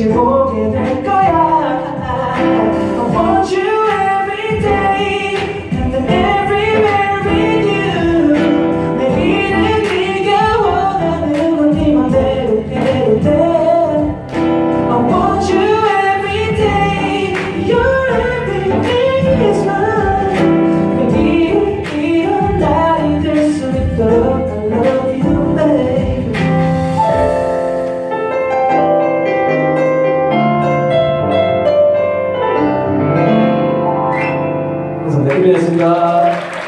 she won't get 고맙습니다. 고생하셨습니다.